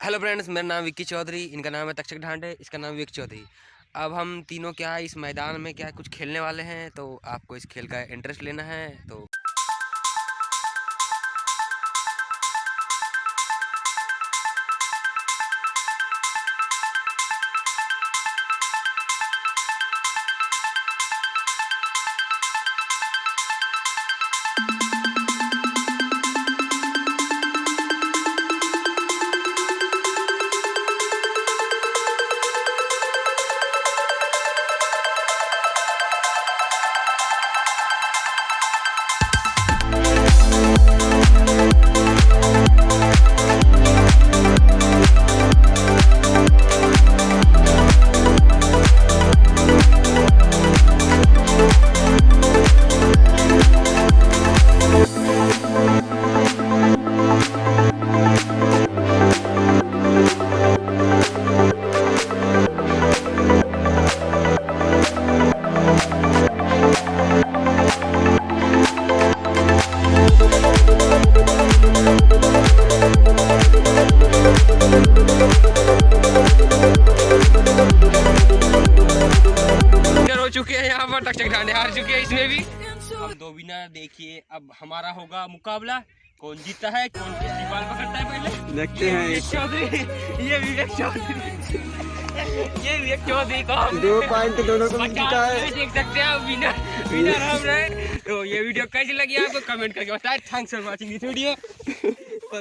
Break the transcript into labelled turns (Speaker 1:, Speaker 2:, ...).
Speaker 1: Hello friends, मेरा नाम विक्की चौधरी, इनका नाम है तक्षक ढांडे, इसका नाम विक चौधरी। अब हम तीनों क्या है इस मैदान में क्या कुछ खेलने वाले हैं? तो आपको इस खेल का इंटरेस्ट लेना है तो चुके हैं यहाँ पर ढांडे हार चुके हैं इसमें भी। अब दो विनर देखिए अब हमारा होगा मुकाबला। कौन जीतता है कौन दीवार पकड़ता है पहले?
Speaker 2: देखते हैं।
Speaker 1: विवेक चौधरी ये विवेक चौधरी। ये विवेक चौधरी को
Speaker 2: दो पॉइंट दोनों को जीता है।
Speaker 1: देख सकते हैं विनर विनर हम रहे। तो ये वीडियो कैसी लगी आपको? कमेंट करके बताएँ। Thanks for watching this video